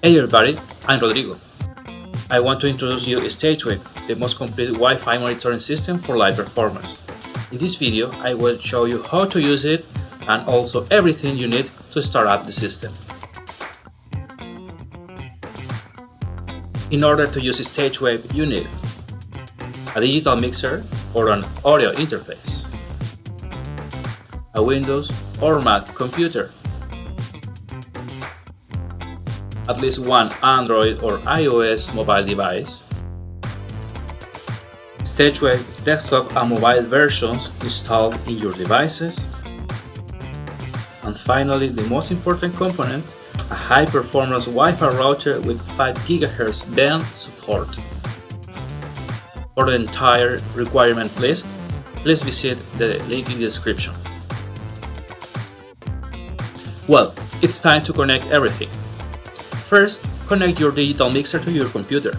Hey everybody, I'm Rodrigo. I want to introduce you StageWave, the most complete Wi-Fi monitoring system for live performance. In this video, I will show you how to use it and also everything you need to start up the system. In order to use StageWave, you need a digital mixer or an audio interface, a Windows or Mac computer, at least one Android or iOS mobile device, StageWave desktop and mobile versions installed in your devices, and finally the most important component, a high-performance Wi-Fi router with 5 GHz band support. For the entire requirement list, please visit the link in the description. Well, it's time to connect everything. First, connect your digital mixer to your computer.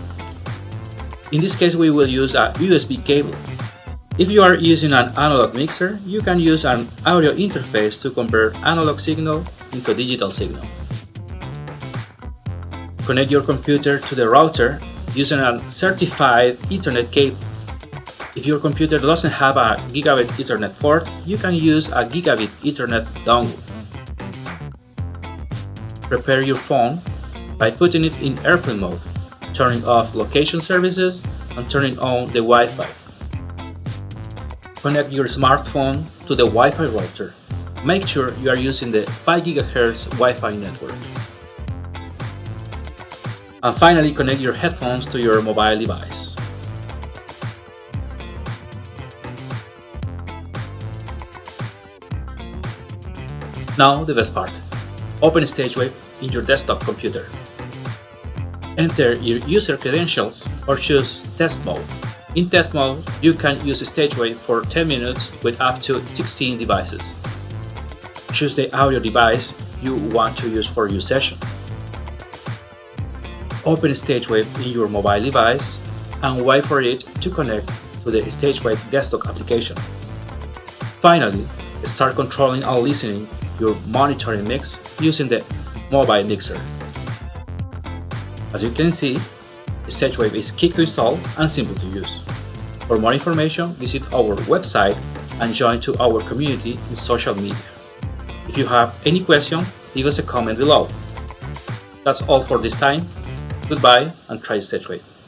In this case, we will use a USB cable. If you are using an analog mixer, you can use an audio interface to convert analog signal into digital signal. Connect your computer to the router using a certified Ethernet cable. If your computer doesn't have a gigabit Ethernet port, you can use a gigabit Ethernet dongle. Prepare your phone by putting it in airplane mode, turning off location services, and turning on the Wi-Fi. Connect your smartphone to the Wi-Fi router. Make sure you are using the 5 GHz Wi-Fi network. And finally, connect your headphones to your mobile device. Now the best part. Open StageWave in your desktop computer. Enter your user credentials or choose Test Mode. In Test Mode, you can use StageWave for 10 minutes with up to 16 devices. Choose the audio device you want to use for your session. Open StageWave in your mobile device and wait for it to connect to the StageWave desktop application. Finally, start controlling and listening your monitoring mix using the mobile mixer. As you can see, StageWave is quick to install and simple to use. For more information, visit our website and join to our community in social media. If you have any question, leave us a comment below. That's all for this time. Goodbye and try StageWave.